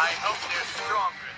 I hope they're stronger.